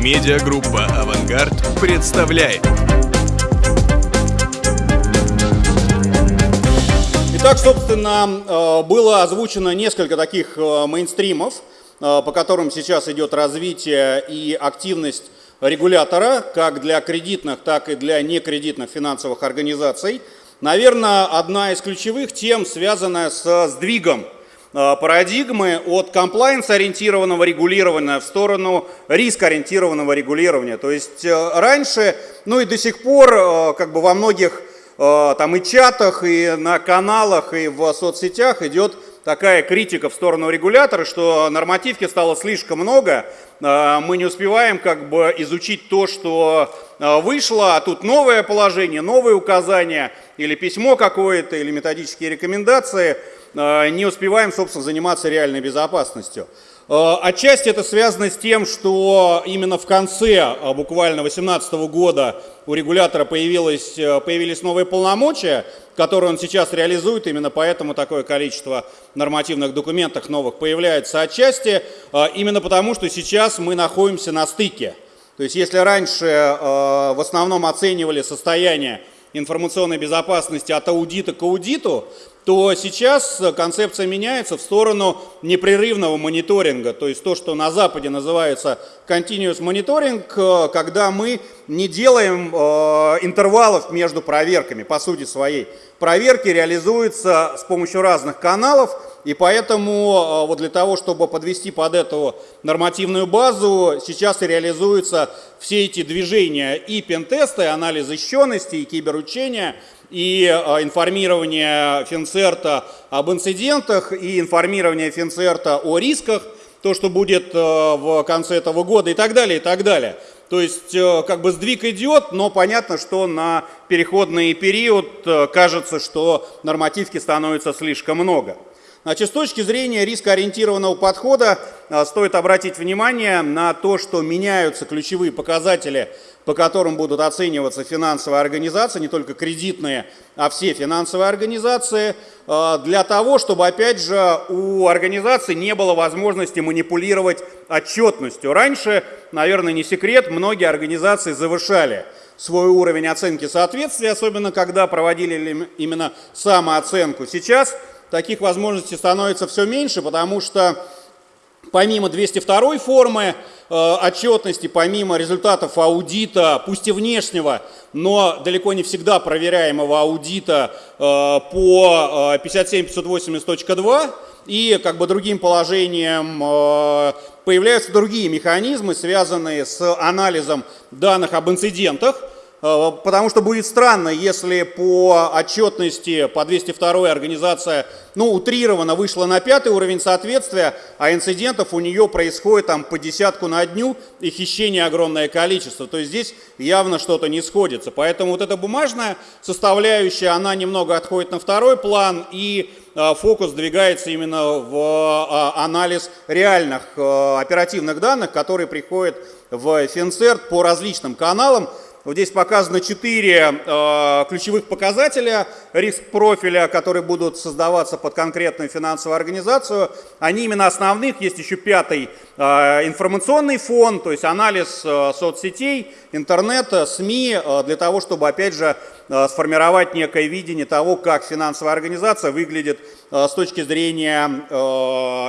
Медиагруппа «Авангард» представляет. Итак, собственно, э, было озвучено несколько таких э, мейнстримов, э, по которым сейчас идет развитие и активность регулятора, как для кредитных, так и для некредитных финансовых организаций. Наверное, одна из ключевых тем, связанная с сдвигом парадигмы от комплайенс-ориентированного регулирования в сторону риск-ориентированного регулирования. То есть э, раньше, ну и до сих пор, э, как бы во многих там и чатах, и на каналах, и в соцсетях идет такая критика в сторону регулятора, что нормативки стало слишком много, мы не успеваем как бы изучить то, что вышло, а тут новое положение, новые указания, или письмо какое-то, или методические рекомендации – Э, не успеваем, собственно, заниматься реальной безопасностью. Э, отчасти это связано с тем, что именно в конце э, буквально 2018 года у регулятора появилось, появились новые полномочия, которые он сейчас реализует, именно поэтому такое количество нормативных документов новых появляется отчасти, именно потому, что сейчас мы находимся на стыке. То есть если раньше в основном оценивали состояние информационной безопасности от аудита к аудиту, то сейчас концепция меняется в сторону непрерывного мониторинга, то есть то, что на Западе называется continuous monitoring, когда мы не делаем э, интервалов между проверками, по сути своей. Проверки реализуются с помощью разных каналов, и поэтому э, вот для того, чтобы подвести под эту нормативную базу, сейчас и реализуются все эти движения и пентесты, и анализ защищенности, и киберучения, и э, информирование Финцерта об инцидентах, и информирование Финцерта о рисках, то, что будет э, в конце этого года и так далее, и так далее. То есть э, как бы сдвиг идет, но понятно, что на переходный период кажется, что нормативки становится слишком много. Значит, с точки зрения рискоориентированного подхода стоит обратить внимание на то, что меняются ключевые показатели по которым будут оцениваться финансовые организации, не только кредитные, а все финансовые организации, э, для того, чтобы, опять же, у организации не было возможности манипулировать отчетностью. Раньше, наверное, не секрет, многие организации завышали свой уровень оценки соответствия, особенно когда проводили именно самооценку. Сейчас таких возможностей становится все меньше, потому что помимо 202 формы э, отчетности, помимо результатов аудита, пусть и внешнего, но далеко не всегда проверяемого аудита э, по 57.580.2 э, и как бы другим положением э, появляются другие механизмы, связанные с анализом данных об инцидентах, потому что будет странно, если по отчетности по 202 организация, ну, утрированно вышла на пятый уровень соответствия, а инцидентов у нее происходит там по десятку на дню и хищение огромное количество. То есть здесь явно что-то не сходится. Поэтому вот эта бумажная составляющая, она немного отходит на второй план и э, фокус двигается именно в э, анализ реальных оперативных данных, которые приходят в Финцерт по различным каналам. Вот здесь показано четыре э, ключевых показателя риск-профиля, которые будут создаваться под конкретную финансовую организацию. Они именно основных. Есть еще пятый э, информационный фон, то есть анализ э, соцсетей, интернета, СМИ, э, для того, чтобы, опять же, э, сформировать некое видение того, как финансовая организация выглядит э, с точки зрения э,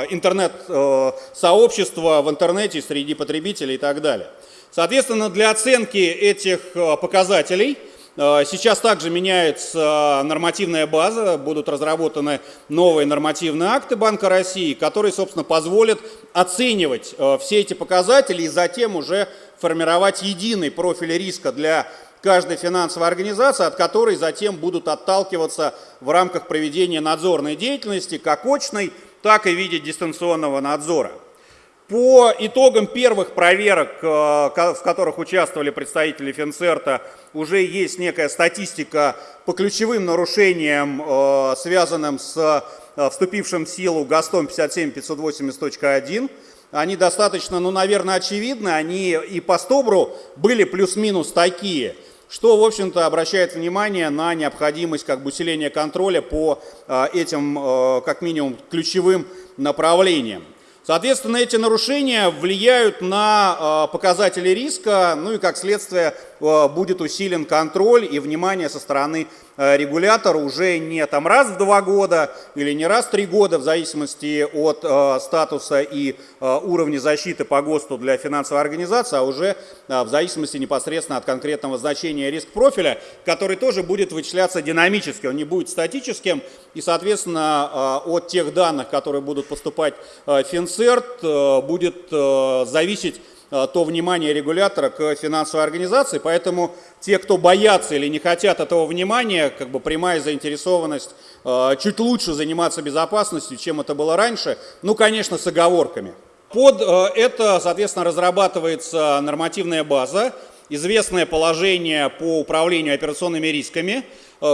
интернет-сообщества э, в интернете, среди потребителей и так далее. Соответственно, для оценки этих э, показателей э, сейчас также меняется нормативная база, будут разработаны новые нормативные акты Банка России, которые, собственно, позволят оценивать э, все эти показатели и затем уже формировать единый профиль риска для каждой финансовой организации, от которой затем будут отталкиваться в рамках проведения надзорной деятельности, как очной, так и в виде дистанционного надзора. По итогам первых проверок, э, в которых участвовали представители Финцерта, уже есть некая статистика по ключевым нарушениям, э, связанным с э, вступившим в силу ГАСТом 57580.1. Они достаточно, ну, наверное, очевидны, они и по Стобру были плюс-минус такие, что, в общем-то, обращает внимание на необходимость как бы, усиления контроля по этим, как минимум, ключевым направлениям. Соответственно, эти нарушения влияют на показатели риска, ну и как следствие будет усилен контроль и внимание со стороны Э, регулятор уже не там раз в два года или не раз в три года, в зависимости от статуса и уровня защиты по ГОСТу для финансовой организации, а уже в зависимости непосредственно от конкретного значения риск-профиля, который тоже будет вычисляться динамически, он не будет статическим, и, соответственно, э, от тех данных, которые будут поступать в Финцерт, э, будет зависеть Э, то внимание регулятора к финансовой организации, поэтому те, кто боятся или не хотят этого внимания, как бы прямая заинтересованность э, чуть лучше заниматься безопасностью, чем это было раньше, ну, конечно, с оговорками. Под э, это, соответственно, разрабатывается нормативная база, известное положение по управлению операционными рисками,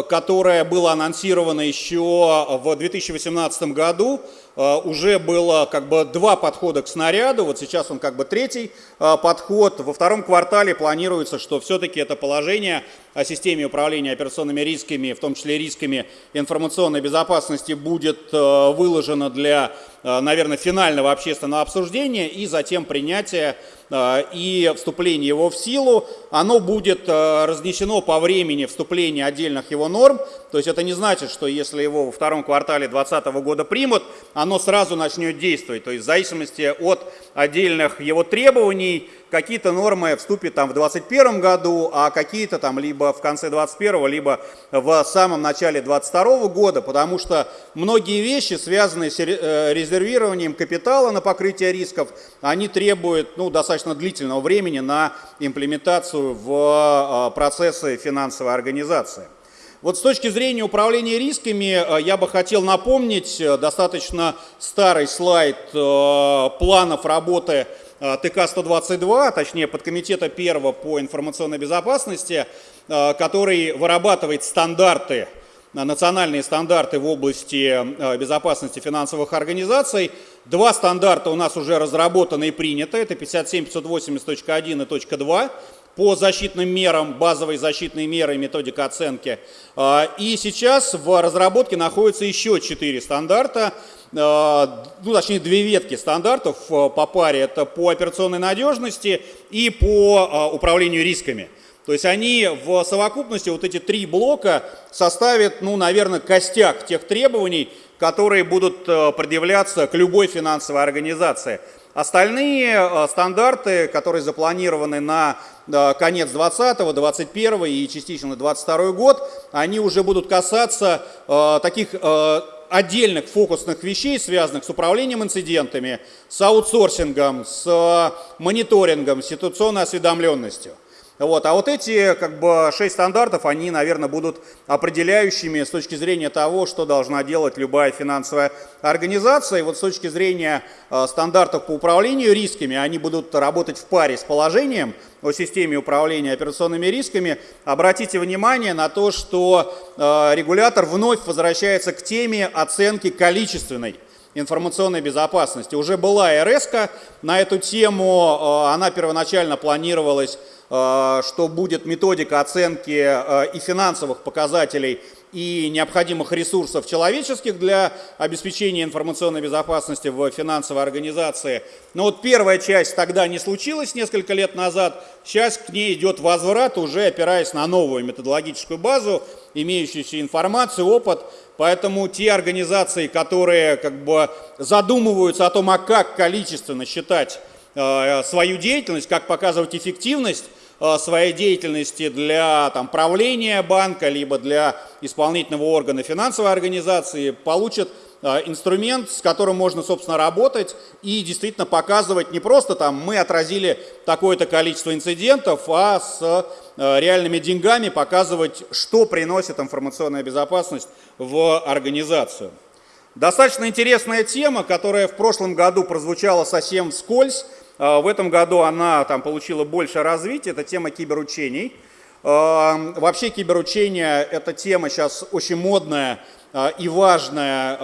которое было анонсировано еще в 2018 году Э, уже было как бы два подхода к снаряду, вот сейчас он как бы третий э, подход. Во втором квартале планируется, что все-таки это положение о системе управления операционными рисками, в том числе рисками информационной безопасности, будет э, выложено для, наверное, финального общественного обсуждения и затем принятия и вступление его в силу. Оно будет разнесено по времени вступления отдельных его норм, то есть это не значит, что если его во втором квартале 2020 года примут, оно сразу начнет действовать. То есть в зависимости от отдельных его требований, какие-то нормы вступят там в 2021 году, а какие-то там либо в конце 2021, либо в самом начале 2022 года, потому что многие вещи, связанные с э, резервированием капитала на покрытие рисков, они требуют ну, достаточно длительного времени на имплементацию в э, процессы финансовой организации. Вот с точки зрения управления рисками э, я бы хотел напомнить достаточно старый слайд планов работы ТК-122, точнее подкомитета первого по информационной безопасности, который вырабатывает стандарты, национальные стандарты в области безопасности финансовых организаций. Два стандарта у нас уже разработаны и приняты, это 57.580.1 и .2 по защитным мерам, базовые защитные меры методика оценки. А, и сейчас в разработке находятся еще четыре стандарта, а, ну, точнее, две ветки стандартов а, по паре. Это по операционной надежности и по управлению рисками. То есть они в совокупности, вот эти три блока, составят, ну, наверное, костяк тех требований, которые будут предъявляться к любой финансовой организации. Остальные стандарты, которые запланированы на конец 20, 21 и частично 22 год, они уже будут касаться э, таких э, отдельных фокусных вещей, связанных с управлением инцидентами, с аутсорсингом, с э, мониторингом, ситуационной осведомленностью. Вот. А вот эти как бы, шесть стандартов, они, наверное, будут определяющими с точки зрения того, что должна делать любая финансовая организация. И вот с точки зрения э, стандартов по управлению рисками, они будут работать в паре с положением о системе управления операционными рисками. Обратите внимание на то, что э, регулятор вновь возвращается к теме оценки количественной информационной безопасности. Уже была РС на эту тему, э, она первоначально планировалась что будет методика оценки э, и финансовых показателей, и необходимых ресурсов человеческих для обеспечения информационной безопасности в финансовой организации. Но вот первая часть тогда не случилась несколько лет назад, сейчас к ней идет возврат, уже опираясь на новую методологическую базу, имеющуюся информацию, опыт, Поэтому те организации, которые как бы задумываются о том, а как количественно считать э, свою деятельность, как показывать эффективность, Э, своей деятельности для там, правления банка, либо для исполнительного органа финансовой организации, получат э, инструмент, с которым можно, собственно, работать и действительно показывать не просто там мы отразили такое-то количество инцидентов, а с э, реальными деньгами показывать, что приносит информационная безопасность в организацию. Достаточно интересная тема, которая в прошлом году прозвучала совсем вскользь, в этом году она там получила больше развития, это тема киберучений. А, вообще киберучения – это тема сейчас очень модная а, и важная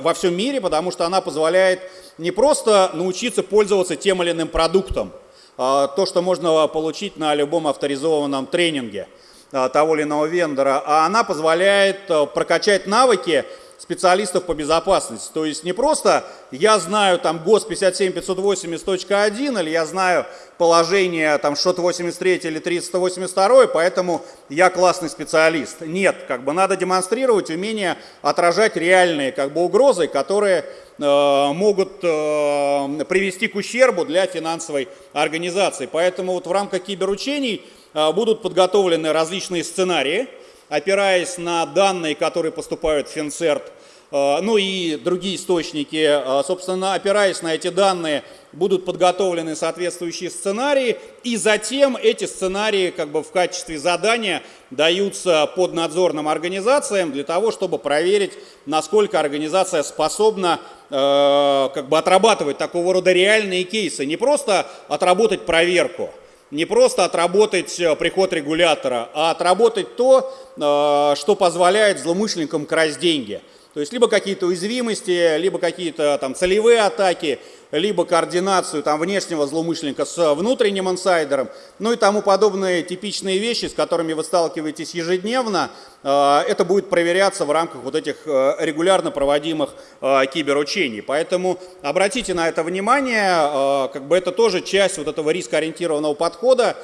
во всем мире, потому что она позволяет не просто научиться пользоваться тем или иным продуктом, то, что можно получить на любом авторизованном тренинге того или иного вендора, а она позволяет прокачать навыки специалистов по безопасности. То есть не просто я знаю там ГОС 57580.1 или я знаю положение там что-то 83 или 382, поэтому я классный специалист. Нет, как бы надо демонстрировать умение отражать реальные как бы угрозы, которые э, могут э, привести к ущербу для финансовой организации. Поэтому вот в рамках киберучений э, будут подготовлены различные сценарии, опираясь на данные, которые поступают в Финцерт, э, ну и другие источники, э, собственно, опираясь на эти данные, будут подготовлены соответствующие сценарии, и затем эти сценарии как бы в качестве задания даются под надзорным организациям для того, чтобы проверить, насколько организация способна э, как бы отрабатывать такого рода реальные кейсы, не просто отработать проверку, не просто отработать э, приход регулятора, а отработать то, э, что позволяет злоумышленникам красть деньги. То есть либо какие-то уязвимости, либо какие-то там целевые атаки, либо координацию там, внешнего злоумышленника с внутренним инсайдером, ну и тому подобные типичные вещи, с которыми вы сталкиваетесь ежедневно, э, это будет проверяться в рамках вот этих э, регулярно проводимых э, киберучений. Поэтому обратите на это внимание, как бы это тоже часть вот этого рискоориентированного подхода,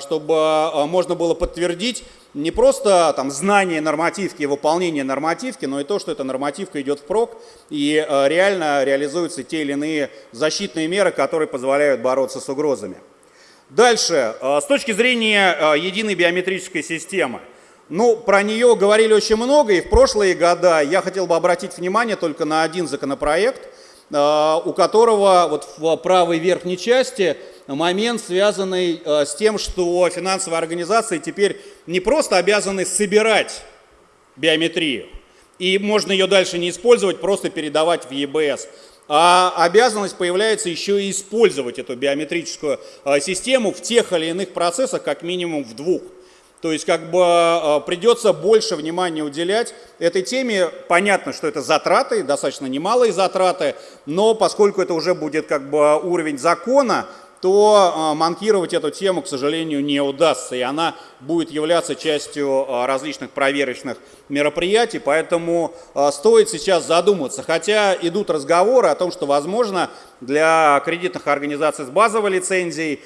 чтобы можно было подтвердить не просто там знание нормативки и выполнение нормативки, но и то, что эта нормативка идет в прок и реально реализуются те или иные защитные меры, которые позволяют бороться с угрозами. Дальше, э, с точки зрения э, единой биометрической системы. Ну, про нее говорили очень много, и в прошлые года я хотел бы обратить внимание только на один законопроект, э, у которого вот в правой верхней части момент, связанный с тем, что финансовые организации теперь не просто обязаны собирать биометрию, и можно ее дальше не использовать, просто передавать в ЕБС а обязанность появляется еще и использовать эту биометрическую а, систему в тех или иных процессах, как минимум в двух. То есть как бы а, придется больше внимания уделять этой теме. Понятно, что это затраты, достаточно немалые затраты, но поскольку это уже будет как бы уровень закона, то а, манкировать эту тему, к сожалению, не удастся, и она будет являться частью а, различных проверочных мероприятий, поэтому а, стоит сейчас задуматься. Хотя идут разговоры о том, что, возможно, для кредитных организаций с базовой лицензией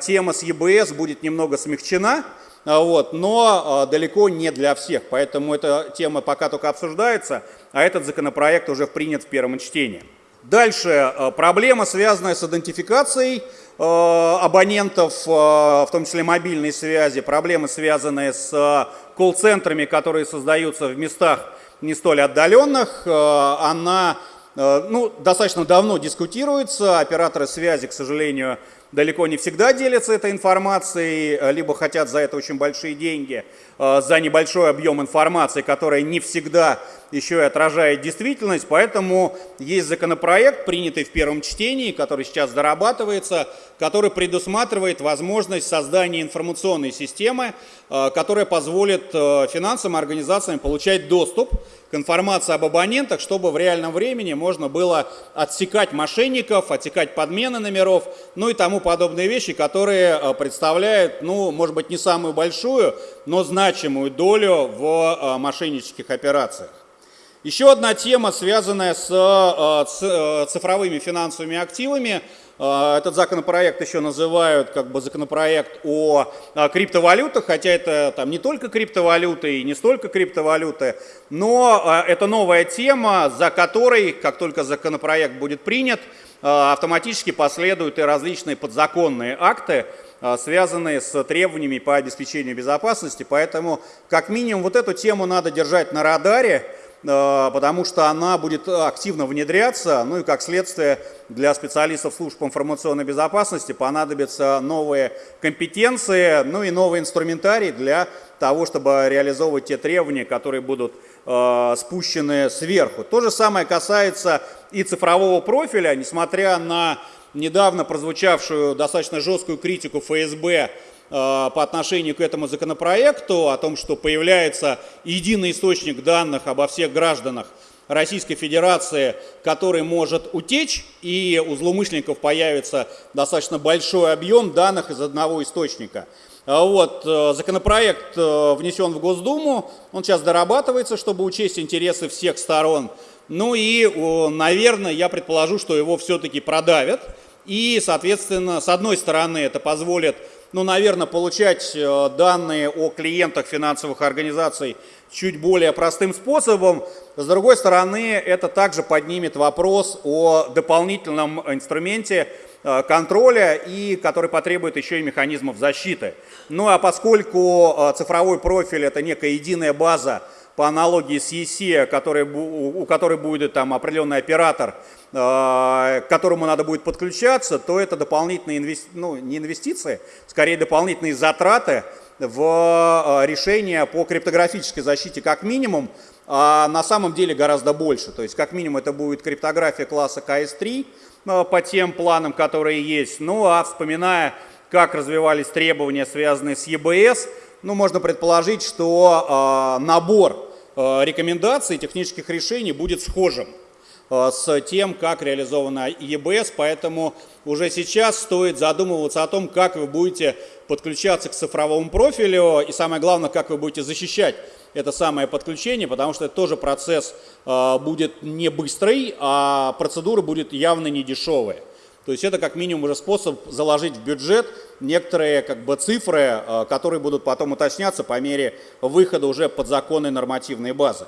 тема с ЕБС будет немного смягчена, вот, но далеко не для всех, поэтому эта тема пока только обсуждается, а этот законопроект уже принят в первом чтении. Дальше проблема, связанная с идентификацией Э, абонентов, э, в том числе мобильной связи, проблемы, связанные с э, колл-центрами, которые создаются в местах не столь отдаленных, она ну, достаточно давно дискутируется. Операторы связи, к сожалению, далеко не всегда делятся этой информацией, либо хотят за это очень большие деньги, за небольшой объем информации, которая не всегда еще и отражает действительность, поэтому есть законопроект, принятый в первом чтении, который сейчас дорабатывается, который предусматривает возможность создания информационной системы, э, которая позволит э, финансовым организациям получать доступ к информации об абонентах, чтобы в реальном времени можно было отсекать мошенников, отсекать подмены номеров, ну и тому подобные вещи, которые э, представляют, ну, может быть, не самую большую, но значимую долю в мошеннических операциях. Еще одна тема, связанная с э, э, цифровыми финансовыми активами. Э, этот законопроект еще называют как бы законопроект о криптовалютах, хотя это там не только криптовалюты и не столько криптовалюты, но это новая тема, за которой, как только законопроект будет принят, автоматически последуют и различные подзаконные акты, связанные с требованиями по обеспечению безопасности. Поэтому, как минимум, вот эту тему надо держать на радаре, потому что она будет активно внедряться, ну и как следствие для специалистов служб информационной безопасности понадобятся новые компетенции, ну и новый инструментарий для того, чтобы реализовывать те требования, которые будут э, спущены сверху. То же самое касается и цифрового профиля, несмотря на недавно прозвучавшую достаточно жесткую критику ФСБ Э, по отношению к этому законопроекту, о том, что появляется единый источник данных обо всех гражданах Российской Федерации, который может утечь, и у злоумышленников появится достаточно большой объем данных из одного источника. Вот, законопроект внесен в Госдуму, он сейчас дорабатывается, чтобы учесть интересы всех сторон. Ну и, наверное, я предположу, что его все-таки продавят. И, соответственно, с одной стороны, это позволит, ну, наверное, получать э, данные о клиентах финансовых организаций чуть более простым способом. С другой стороны, это также поднимет вопрос о дополнительном инструменте э, контроля, и который потребует еще и механизмов защиты. Ну а поскольку э, цифровой профиль – это некая единая база, по аналогии с ЕСЕ, который, у которой будет там определенный оператор, э, к которому надо будет подключаться, то это дополнительные инвести... ну, не инвестиции, скорее дополнительные затраты в э, решение по криптографической защите как минимум, а на самом деле гораздо больше. То есть как минимум это будет криптография класса КС-3 э, по тем планам, которые есть. Ну а вспоминая, как развивались требования, связанные с ЕБС, ну, можно предположить, что э, набор э, рекомендаций технических решений будет схожим э, с тем, как реализована ЕБС, поэтому уже сейчас стоит задумываться о том, как вы будете подключаться к цифровому профилю и самое главное, как вы будете защищать это самое подключение, потому что это тоже процесс будет не быстрый, а процедура будет явно не дешевая. То есть это как минимум уже способ заложить в бюджет некоторые как бы, цифры, э, которые будут потом уточняться по мере выхода уже подзаконной нормативной базы.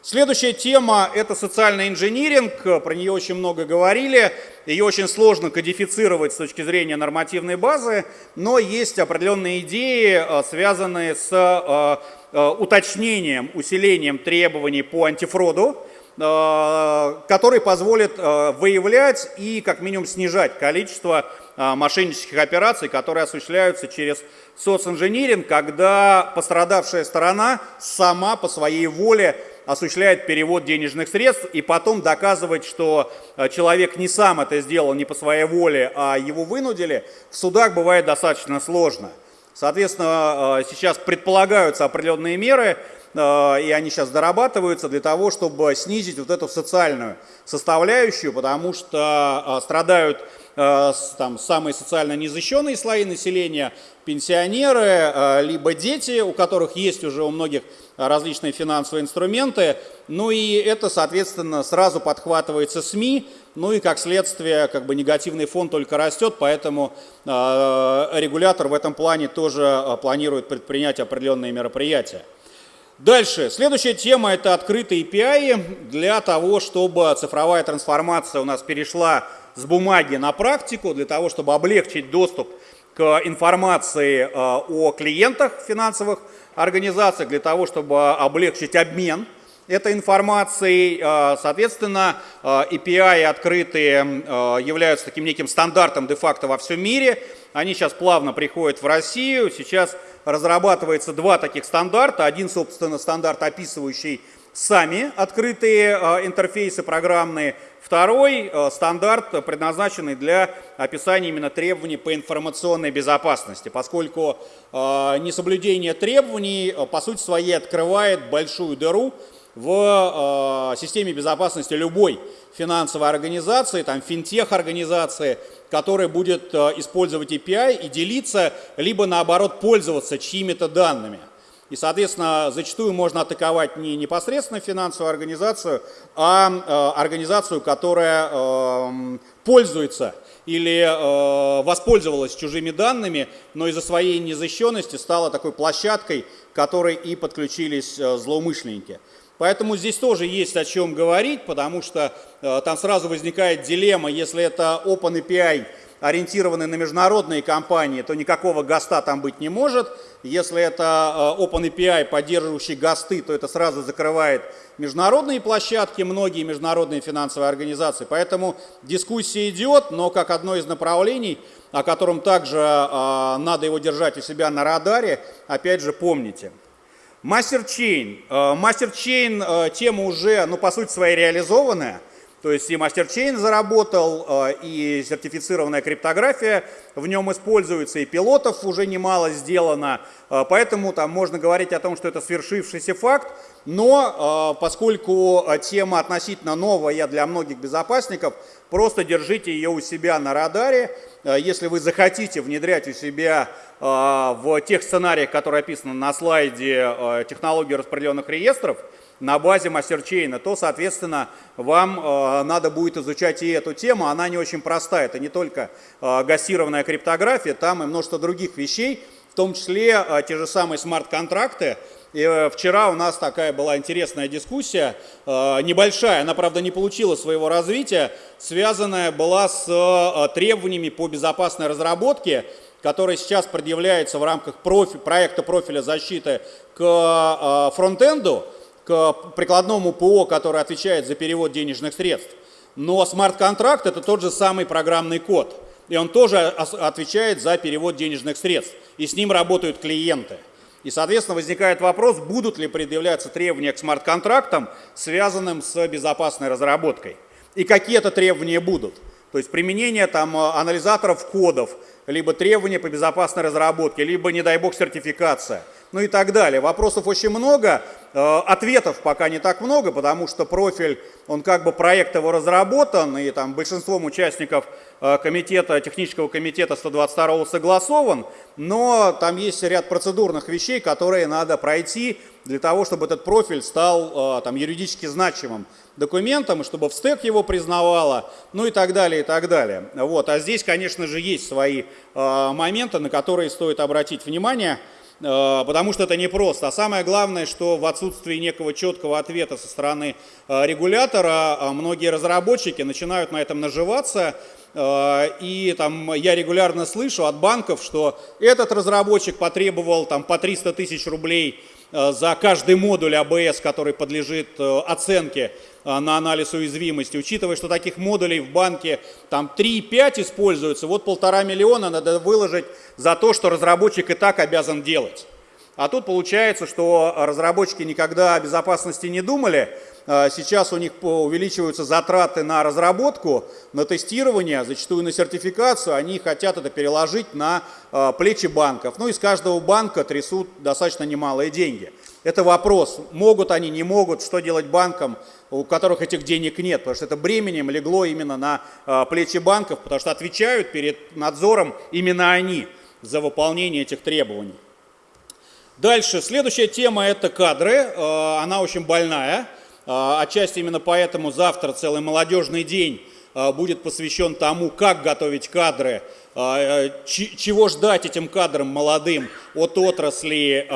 Следующая тема – это социальный инжиниринг. Про нее очень много говорили. Ее очень сложно кодифицировать с точки зрения нормативной базы, но есть определенные идеи, э, связанные с э, уточнением, усилением требований по антифроду, который позволит э, выявлять и как минимум снижать количество э, мошеннических операций, которые осуществляются через социнжиниринг, когда пострадавшая сторона сама по своей воле осуществляет перевод денежных средств и потом доказывать, что человек не сам это сделал, не по своей воле, а его вынудили, в судах бывает достаточно сложно. Соответственно, сейчас предполагаются определенные меры, Э, и они сейчас дорабатываются для того, чтобы снизить вот эту социальную составляющую, потому что э, страдают э, там, самые социально незащищенные слои населения, пенсионеры, либо дети, у которых есть уже у многих различные финансовые инструменты. Ну и это, соответственно, сразу подхватывается СМИ, ну и как следствие, как бы негативный фон только растет, поэтому регулятор в этом плане тоже планирует предпринять определенные мероприятия. Дальше. Следующая тема – это открытые API для того, чтобы цифровая трансформация у нас перешла с бумаги на практику, для того, чтобы облегчить доступ к информации э, о клиентах финансовых организаций, для того, чтобы облегчить обмен этой информацией. Э, соответственно, э, API открытые являются таким неким стандартом де-факто во всем мире. Они сейчас плавно приходят в Россию. Сейчас разрабатывается два таких стандарта. Один, собственно, стандарт, описывающий сами открытые э, интерфейсы программные. Второй э, стандарт, предназначенный для описания именно требований по информационной безопасности, поскольку э, несоблюдение требований по сути своей открывает большую дыру в системе безопасности любой финансовой организации, там финтех-организации, которая будет э, использовать API и делиться, либо наоборот пользоваться чьими-то данными. И, соответственно, зачастую можно атаковать не непосредственно финансовую организацию, а э, организацию, которая э, пользуется или э, воспользовалась чужими данными, но из-за своей незащищенности стала такой площадкой, которой и подключились э, злоумышленники. Поэтому здесь тоже есть о чем говорить, потому что э, там сразу возникает дилемма, если это OpenAPI, ориентированный на международные компании, то никакого ГОСТа там быть не может. Если это э, OpenAPI, поддерживающий ГОСТы, то это сразу закрывает международные площадки, многие международные финансовые организации. Поэтому дискуссия идет, но как одно из направлений, о котором также э, надо его держать у себя на радаре, опять же помните – Мастерчейн. Мастерчейн э, тема уже, ну, по сути своей реализованная. То есть и мастерчейн заработал, э, и сертифицированная криптография в нем используется, и пилотов уже немало сделано. Э, поэтому там можно говорить о том, что это свершившийся факт. Но поскольку тема относительно новая для многих безопасников, просто держите ее у себя на радаре. Если вы захотите внедрять у себя в тех сценариях, которые описаны на слайде технологии распределенных реестров, на базе мастерчейна, то, соответственно, вам э, надо будет изучать и эту тему. Она не очень простая. Это не только э, гассированная криптография, там и множество других вещей, в том числе э, те же самые смарт-контракты. И э, вчера у нас такая была интересная дискуссия, э, небольшая, она, правда, не получила своего развития, связанная была с э, требованиями по безопасной разработке, которые сейчас предъявляются в рамках профи, проекта профиля защиты к фронтенду к прикладному ПО, который отвечает за перевод денежных средств. Но смарт-контракт – это тот же самый программный код. И он тоже отвечает за перевод денежных средств. И с ним работают клиенты. И, соответственно, возникает вопрос, будут ли предъявляться требования к смарт-контрактам, связанным с безопасной разработкой. И какие это требования будут. То есть применение там, анализаторов кодов, либо требования по безопасной разработке, либо, не дай бог, сертификация – ну и так далее. Вопросов очень много, э, ответов пока не так много, потому что профиль, он как бы проект его разработан, и там большинством участников э, комитета, технического комитета 122 согласован, но там есть ряд процедурных вещей, которые надо пройти для того, чтобы этот профиль стал э, там, юридически значимым документом, чтобы в стек его признавало, ну и так далее, и так далее. Вот. А здесь, конечно же, есть свои моменты, на которые стоит обратить внимание – Э, потому что это непросто. А самое главное, что в отсутствии некого четкого ответа со стороны э, регулятора э, многие разработчики начинают на этом наживаться. И там я регулярно слышу от банков, что этот разработчик потребовал там по 300 тысяч рублей за каждый модуль АБС, который подлежит оценке на анализ уязвимости. Учитывая, что таких модулей в банке там 3-5 используются, вот полтора миллиона надо выложить за то, что разработчик и так обязан делать. А тут получается, что разработчики никогда о безопасности не думали. А сейчас у них увеличиваются затраты на разработку, на тестирование, зачастую на сертификацию. Они хотят это переложить на а, плечи банков. Ну и с каждого банка трясут достаточно немалые деньги. Это вопрос, могут они, не могут, что делать банкам, у которых этих денег нет, потому что это бременем легло именно на а, плечи банков, потому что отвечают перед надзором именно они за выполнение этих требований. Дальше, следующая тема – это кадры. Э, она очень больная. Э, отчасти именно поэтому завтра целый молодежный день э, будет посвящен тому, как готовить кадры, чего ждать этим кадрам молодым от отрасли.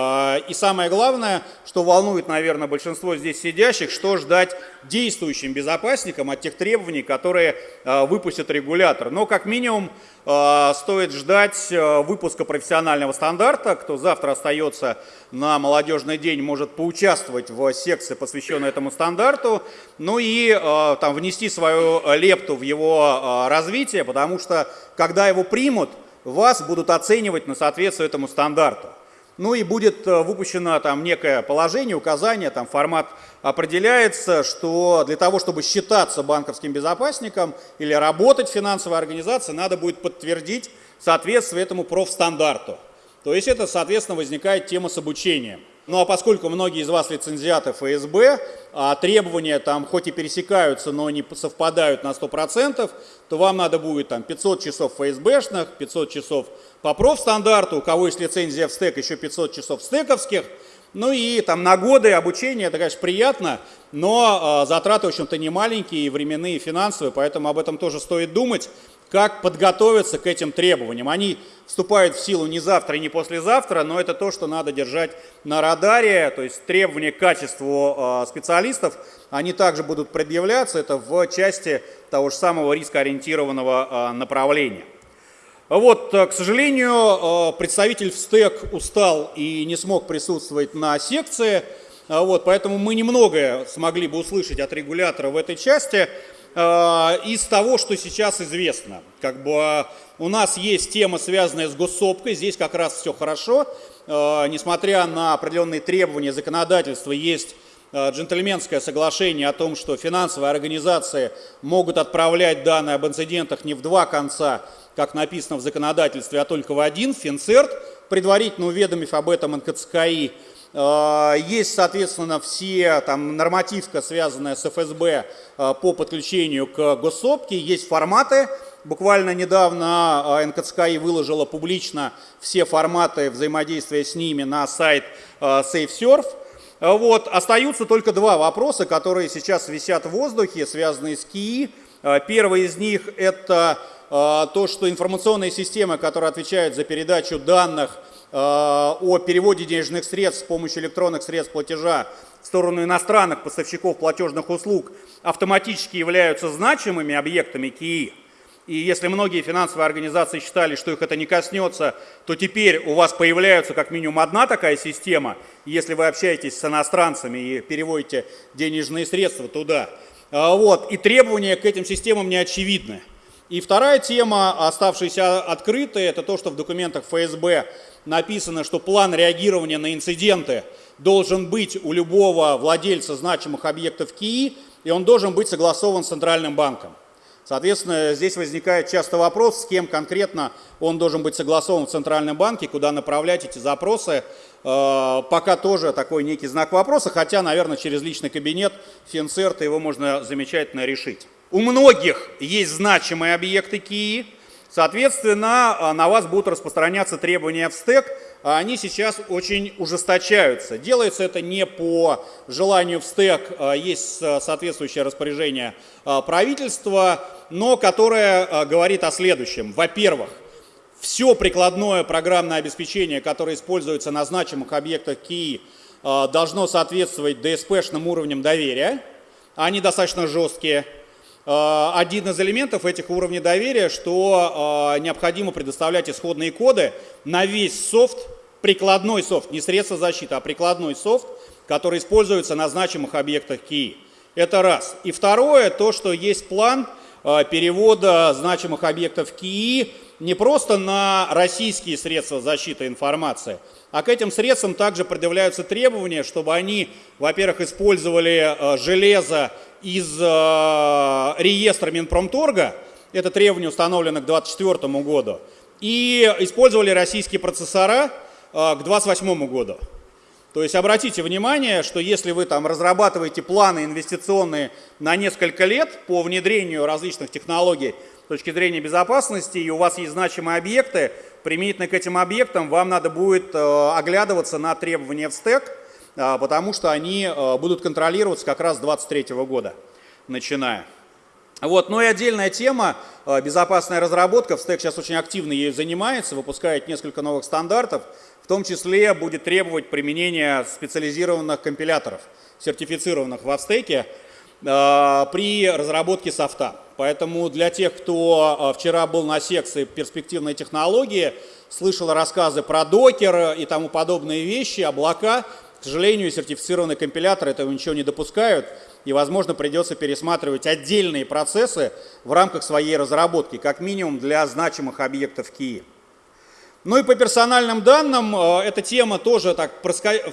И самое главное, что волнует, наверное, большинство здесь сидящих, что ждать действующим безопасникам от тех требований, которые выпустит регулятор. Но как минимум а, стоит ждать э, выпуска профессионального стандарта. Кто завтра остается на молодежный день, может поучаствовать в секции, посвященной этому стандарту, ну и э, там внести свою лепту в его э, развитие, потому что когда его примут, вас будут оценивать на соответствие этому стандарту. Ну и будет э, выпущено там некое положение, указание, там формат определяется, что для того, чтобы считаться банковским безопасником или работать в финансовой организации, надо будет подтвердить соответствие этому профстандарту. То есть это, соответственно, возникает тема с обучением. Ну а поскольку многие из вас лицензиаты ФСБ, а требования там хоть и пересекаются, но не совпадают на 100%, то вам надо будет там 500 часов ФСБшных, 500 часов по профстандарту, у кого есть лицензия в стек, еще 500 часов стековских, ну и там на годы обучения, это, конечно, приятно, но э, затраты, в общем-то, не маленькие, и временные, и финансовые, поэтому об этом тоже стоит думать как подготовиться к этим требованиям. Они вступают в силу не завтра и не послезавтра, но это то, что надо держать на радаре, то есть требования к качеству а, специалистов, они также будут предъявляться, это в части того же самого рискоориентированного а, направления. Вот, а, к сожалению, представитель в СТЭК устал и не смог присутствовать на секции, вот, поэтому мы немногое смогли бы услышать от регулятора в этой части. Э, из того, что сейчас известно. Как бы э, у нас есть тема, связанная с госсопкой, здесь как раз все хорошо. Э, несмотря на определенные требования законодательства, есть джентльменское соглашение о том, что финансовые организации могут отправлять данные об инцидентах не в два конца, как написано в законодательстве, а только в один, Финцерт, предварительно уведомив об этом НКЦКИ. Есть, соответственно, все там нормативка, связанная с ФСБ по подключению к госсопке, есть форматы. Буквально недавно НКЦКИ выложила публично все форматы взаимодействия с ними на сайт SafeSurf. Вот. Остаются только два вопроса, которые сейчас висят в воздухе, связанные с КИИ. Первый из них – это то, что информационные системы, которые отвечают за передачу данных о переводе денежных средств с помощью электронных средств платежа в сторону иностранных поставщиков платежных услуг, автоматически являются значимыми объектами КИИ. И если многие финансовые организации считали, что их это не коснется, то теперь у вас появляется как минимум одна такая система. Если вы общаетесь с иностранцами и переводите денежные средства туда. А, вот. И требования к этим системам не очевидны. И вторая тема, оставшаяся открытой, это то, что в документах ФСБ написано, что план реагирования на инциденты должен быть у любого владельца значимых объектов КИИ, и он должен быть согласован с Центральным банком. Соответственно, здесь возникает часто вопрос, с кем конкретно он должен быть согласован в Центральном банке, куда направлять эти запросы. Э, пока тоже такой некий знак вопроса, хотя, наверное, через личный кабинет Финцерта его можно замечательно решить. У многих есть значимые объекты КИИ, соответственно, э, на вас будут распространяться требования в стек, а они сейчас очень ужесточаются. Делается это не по желанию в стек, а есть соответствующее распоряжение а, правительства, но которое говорит о следующем. Во-первых, все прикладное программное обеспечение, которое используется на значимых объектах КИИ, должно соответствовать ДСПшным уровням доверия. Они достаточно жесткие. Один из элементов этих уровней доверия, что необходимо предоставлять исходные коды на весь софт, прикладной софт, не средство защиты, а прикладной софт, который используется на значимых объектах КИИ. Это раз. И второе, то, что есть план перевода значимых объектов КИИ не просто на российские средства защиты информации, а к этим средствам также предъявляются требования, чтобы они, во-первых, использовали железо из э, реестра Минпромторга, это требование установлено к 2024 году, и использовали российские процессора э, к 2028 году. То есть обратите внимание, что если вы там разрабатываете планы инвестиционные на несколько лет по внедрению различных технологий с точки зрения безопасности, и у вас есть значимые объекты, применительно к этим объектам вам надо будет э, оглядываться на требования в стек, потому что они а, будут контролироваться как раз с 2023 года, начиная. Вот. Ну и отдельная тема, а, безопасная разработка, в стек сейчас очень активно ею занимается, выпускает несколько новых стандартов, в том числе будет требовать применения специализированных компиляторов, сертифицированных в стеке при разработке софта. Поэтому для тех, кто вчера был на секции перспективной технологии, слышал рассказы про докер и тому подобные вещи, облака, к сожалению, сертифицированные компиляторы этого ничего не допускают, и, возможно, придется пересматривать отдельные процессы в рамках своей разработки, как минимум для значимых объектов КИИ. Ну и по персональным данным, э, эта тема тоже так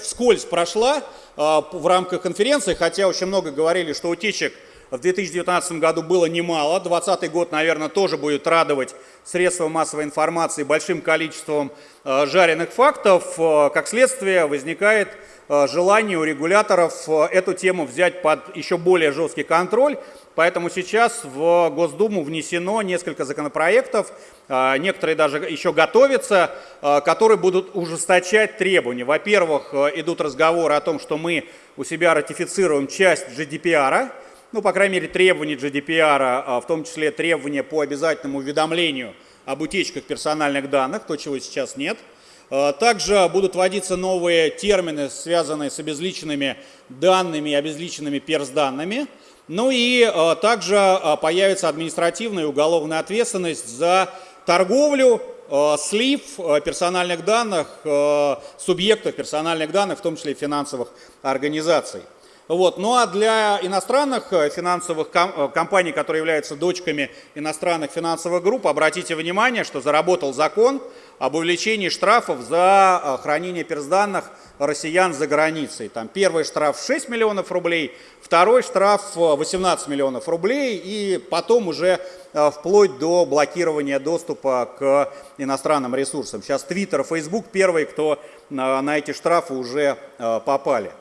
вскользь прошла э, в рамках конференции, хотя очень много говорили, что утечек в 2019 году было немало. 2020 год, наверное, тоже будет радовать средства массовой информации большим количеством э, жареных фактов. Как следствие возникает желание у регуляторов э, эту тему взять под еще более жесткий контроль. Поэтому сейчас в Госдуму внесено несколько законопроектов, э, некоторые даже еще готовятся, которые будут ужесточать требования. Во-первых, идут разговоры о том, что мы у себя ратифицируем часть GDPR, ну, по крайней мере, требования GDPR, в том числе требования по обязательному уведомлению об утечках персональных данных, то, чего сейчас нет – Э, также будут вводиться новые термины, связанные с обезличенными данными и обезличенными перс-данными. Ну и э, также э, появится административная и уголовная ответственность за торговлю, слив персональных данных, субъектов персональных данных, в том числе финансовых организаций. Вот. Ну а для иностранных финансовых компаний, которые являются дочками иностранных финансовых групп, обратите внимание, что заработал закон об увеличении штрафов за хранение персданных россиян за границей. Там первый штраф 6 миллионов рублей, второй штраф 18 миллионов рублей и потом уже вплоть до блокирования доступа к иностранным ресурсам. Сейчас Twitter, Facebook первые, кто на эти штрафы уже попали.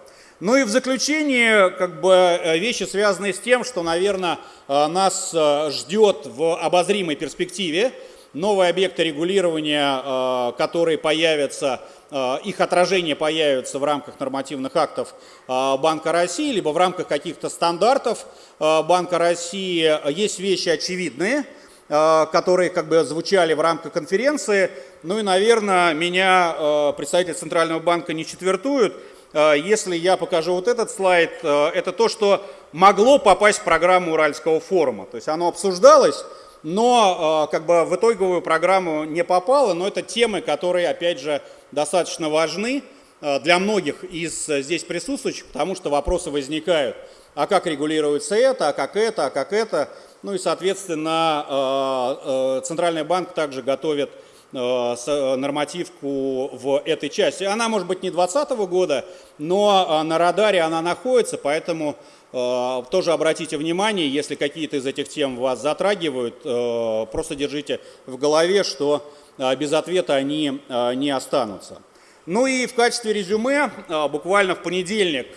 Ну и в заключение, как бы, э, вещи, связанные с тем, что, наверное, э, нас э, ждет в обозримой перспективе. Новые объекты регулирования, которые появятся, их отражение появится в рамках нормативных актов Банка России, либо в рамках каких-то стандартов Банка России. Есть вещи очевидные, которые как бы звучали в рамках конференции. Ну и, наверное, меня представитель Центрального банка не четвертуют, Э, если я покажу вот этот слайд, э, это то, что могло попасть в программу Уральского форума. То есть оно обсуждалось, но э, как бы в итоговую программу не попало, но это темы, которые, опять же, достаточно важны для многих из здесь присутствующих, потому что вопросы возникают, а как регулируется это, а как это, а как это. Ну и, соответственно, Центральный банк также готовит Э, э, нормативку в этой части. Она может быть не 2020 года, но э, на радаре она находится, поэтому тоже обратите внимание, если какие-то из этих тем вас затрагивают, просто держите в голове, что без ответа они не останутся. Ну и в качестве резюме, буквально в понедельник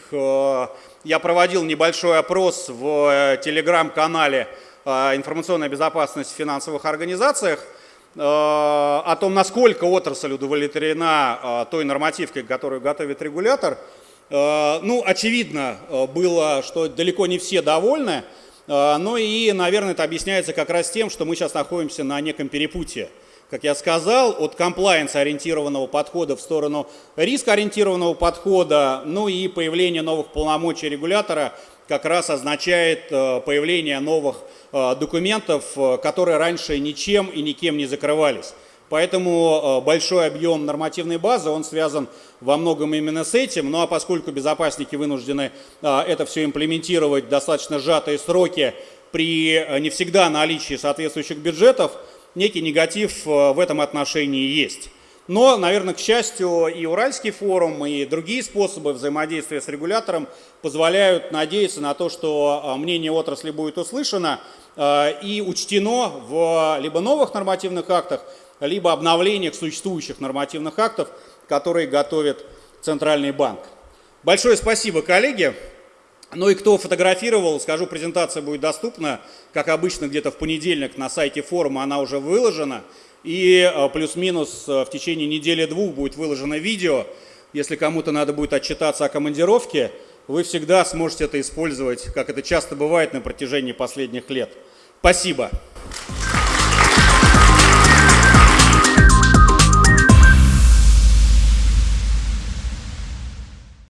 я проводил небольшой опрос в телеграм-канале «Информационная безопасность в финансовых организациях», Э, о том, насколько отрасль удовлетворена э, той нормативкой, которую готовит регулятор. Э, ну, очевидно было, что далеко не все довольны, но и, наверное, это объясняется как раз тем, что мы сейчас находимся на неком перепутье. Как я сказал, от комплайенс-ориентированного подхода в сторону риск-ориентированного подхода, ну и появление новых полномочий регулятора как раз означает появление новых Э, документов, э, которые раньше ничем и никем не закрывались. Поэтому э, большой объем нормативной базы, он связан во многом именно с этим. Ну а поскольку безопасники вынуждены это все имплементировать в достаточно сжатые сроки при не всегда наличии соответствующих бюджетов, некий негатив в этом отношении есть. Но, наверное, к счастью, и Уральский форум, и другие способы взаимодействия с регулятором позволяют надеяться на то, что мнение отрасли будет услышано, Э, и учтено в либо новых нормативных актах, либо обновлениях существующих нормативных актов, которые готовит Центральный банк. Большое спасибо, коллеги. Ну и кто фотографировал, скажу, презентация будет доступна, как обычно, где-то в понедельник на сайте форума она уже выложена. И э, плюс-минус э, в течение недели-двух будет выложено видео. Если кому-то надо будет отчитаться о командировке, вы всегда сможете это использовать, как это часто бывает на протяжении последних лет. Спасибо.